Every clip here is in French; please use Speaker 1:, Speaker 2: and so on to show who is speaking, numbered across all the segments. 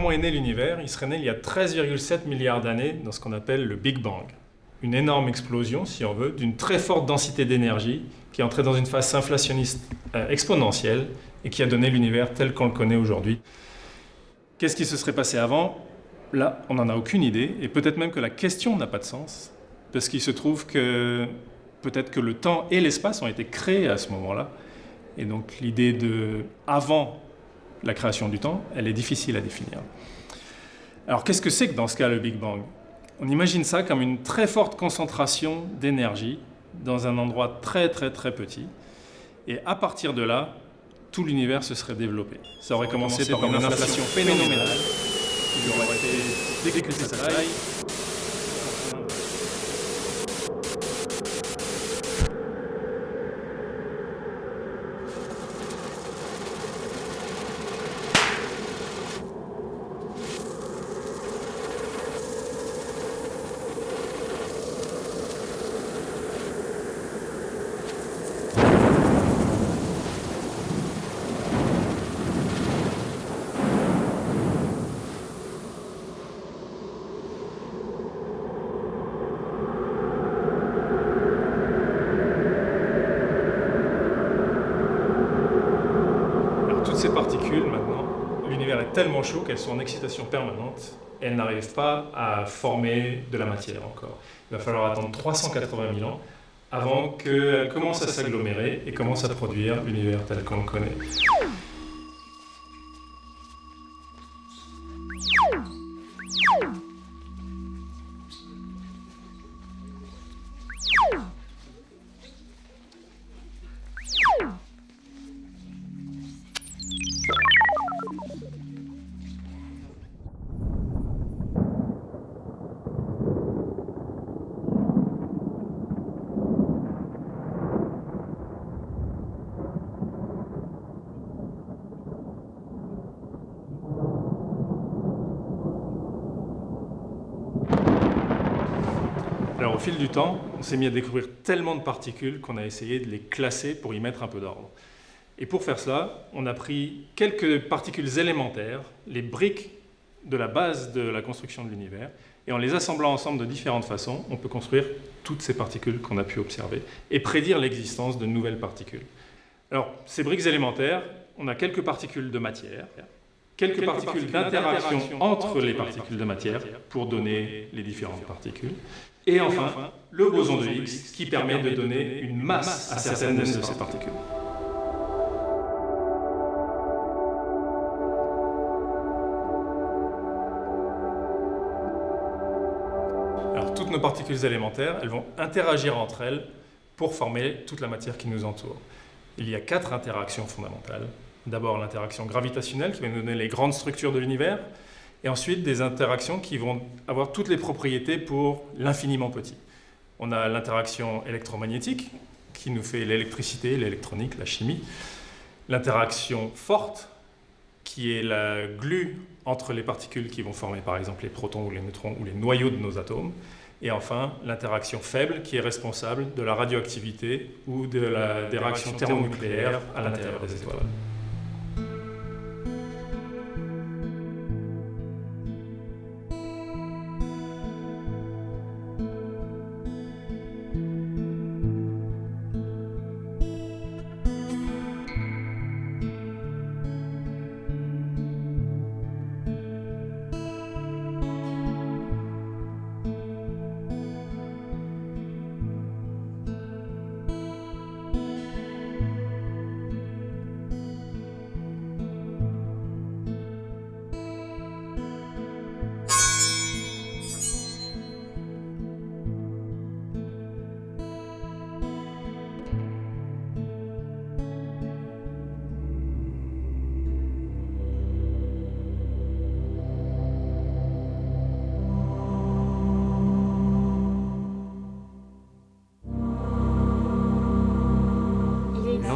Speaker 1: Comment est né l'univers? Il serait né il y a 13,7 milliards d'années dans ce qu'on appelle le Big Bang. Une énorme explosion, si on veut, d'une très forte densité d'énergie qui est entrée dans une phase inflationniste euh, exponentielle et qui a donné l'univers tel qu'on le connaît aujourd'hui. Qu'est-ce qui se serait passé avant? Là, on n'en a aucune idée, et peut-être même que la question n'a pas de sens, parce qu'il se trouve que peut-être que le temps et l'espace ont été créés à ce moment-là, et donc l'idée de avant la création du temps, elle est difficile à définir. Alors qu'est-ce que c'est que dans ce cas le Big Bang? On imagine ça comme une très forte concentration d'énergie dans un endroit très très très petit, et à partir de là, tout l'univers se serait développé. Ça aurait commencé, par, une inflation phénoménale, aurait été sa taille, ces particules, maintenant, l'univers tellement chaud qu'elles sont en excitation permanente elles n'arrivent pas à former de la matière encore. Il va falloir attendre 380 000 ans avant qu'elles commencent à s'agglomérer et commencent à produire l'univers tel qu'on le connaît. Alors au fil du temps, on s'est mis à découvrir tellement de particules qu'on a essayé de les classer pour y mettre un peu d'ordre. Et pour faire cela, on a pris quelques particules élémentaires, les briques de la base de la construction de l'univers, et en les assemblant ensemble de différentes façons, on peut construire toutes ces particules qu'on a pu observer et prédire l'existence de nouvelles particules. Alors, ces briques élémentaires, on a quelques particules de matière, quelques, particules d'interaction entre les particules de matière pour donner les différentes particules, et enfin, le boson de Higgs qui permet de donner une masse à certaines de ces particules. Alors, toutes nos particules élémentaires, elles vont interagir entre elles pour former toute la matière qui nous entoure. Il y a quatre interactions fondamentales. D'abord l'interaction gravitationnelle qui va nous donner les grandes structures de l'univers, et ensuite des interactions qui vont avoir toutes les propriétés pour l'infiniment petit. On a l'interaction électromagnétique, qui nous fait l'électricité, l'électronique, la chimie. L'interaction forte, qui est la glue entre les particules qui vont former par exemple les protons ou les neutrons ou les noyaux de nos atomes. Et enfin, l'interaction faible qui est responsable de la radioactivité ou de la, des réactions thermonucléaires à l'intérieur des étoiles.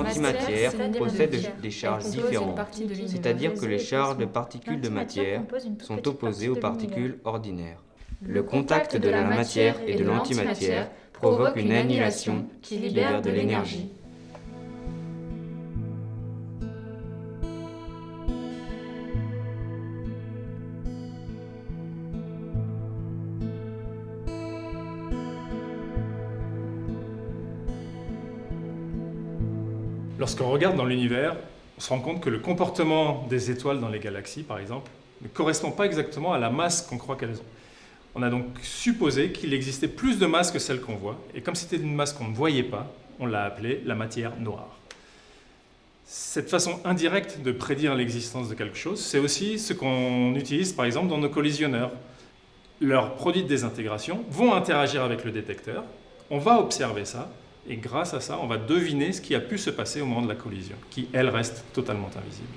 Speaker 2: L'antimatière possède des charges différentes, c'est-à-dire que les charges de particules de matière sont opposées aux particules ordinaires. Le contact de la matière et de l'antimatière provoque une annihilation qui libère de l'énergie.
Speaker 1: Lorsqu'on regarde dans l'univers, on se rend compte que le comportement des étoiles dans les galaxies, par exemple, ne correspond pas exactement à la masse qu'on croit qu'elles ont. On a donc supposé qu'il existait plus de masse que celle qu'on voit, et comme c'était une masse qu'on ne voyait pas, on l'a appelée la matière noire. Cette façon indirecte de prédire l'existence de quelque chose, c'est aussi ce qu'on utilise par exemple dans nos collisionneurs. Leurs produits de désintégration vont interagir avec le détecteur, on va observer ça, et grâce à ça, on va deviner ce qui a pu se passer au moment de la collision, qui, elle, reste totalement invisible.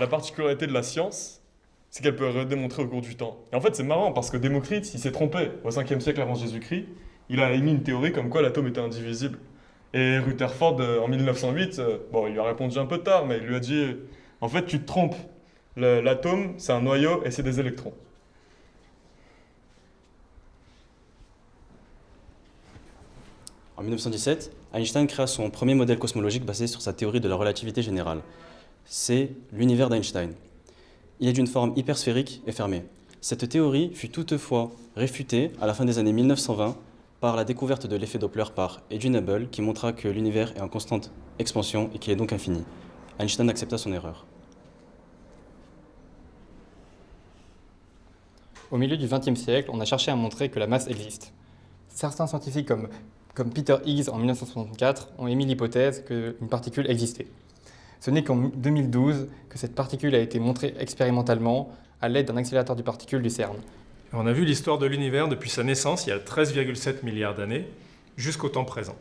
Speaker 3: La particularité de la science, c'est qu'elle peut redémontrer au cours du temps. Et en fait, c'est marrant parce que Démocrite, il s'est trompé au 5e siècle avant Jésus-Christ. Il a émis une théorie comme quoi l'atome était indivisible. Et Rutherford, euh, en 1908, euh, bon, il lui a répondu un peu tard, mais il lui a dit En fait, tu te trompes. L'atome, c'est un noyau et c'est des électrons.
Speaker 4: En 1917, Einstein créa son premier modèle cosmologique basé sur sa théorie de la relativité générale c'est l'univers d'Einstein. Il est d'une forme hypersphérique et fermée. Cette théorie fut toutefois réfutée à la fin des années 1920 par la découverte de l'effet Doppler par Edwin Hubble qui montra que l'univers est en constante expansion et qu'il est donc infini. Einstein accepta son erreur.
Speaker 5: Au milieu du XXe siècle, on a cherché à montrer que la masse existe. Certains scientifiques comme, Peter Higgs en 1964 ont émis l'hypothèse qu'une particule existait. Ce n'est qu'en 2012 que cette particule a été montrée expérimentalement à l'aide d'un accélérateur de particules du CERN.
Speaker 1: On a vu l'histoire de l'univers depuis sa naissance, il y a 13,7 milliards d'années, jusqu'au temps présent.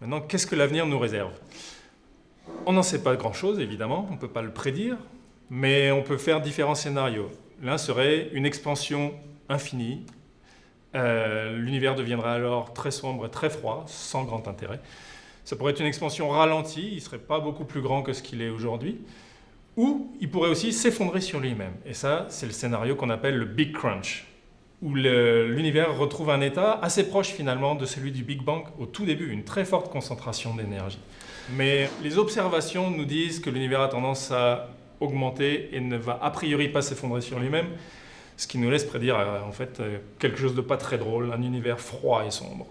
Speaker 1: Maintenant, qu'est-ce que l'avenir nous réserve? On n'en sait pas grand-chose, évidemment, on ne peut pas le prédire, mais on peut faire différents scénarios. L'un serait une expansion infinie. Euh, l'univers deviendra alors très sombre et très froid, sans grand intérêt. Ça pourrait être une expansion ralentie, il ne serait pas beaucoup plus grand que ce qu'il est aujourd'hui. Ou il pourrait aussi s'effondrer sur lui-même. Et ça, c'est le scénario qu'on appelle le Big Crunch, où l'univers retrouve un état assez proche finalement de celui du Big Bang au tout début, une très forte concentration d'énergie. Mais les observations nous disent que l'univers a tendance à augmenter et ne va a priori pas s'effondrer sur lui-même, ce qui nous laisse prédire euh, en fait euh, quelque chose de pas très drôle, un univers froid et sombre.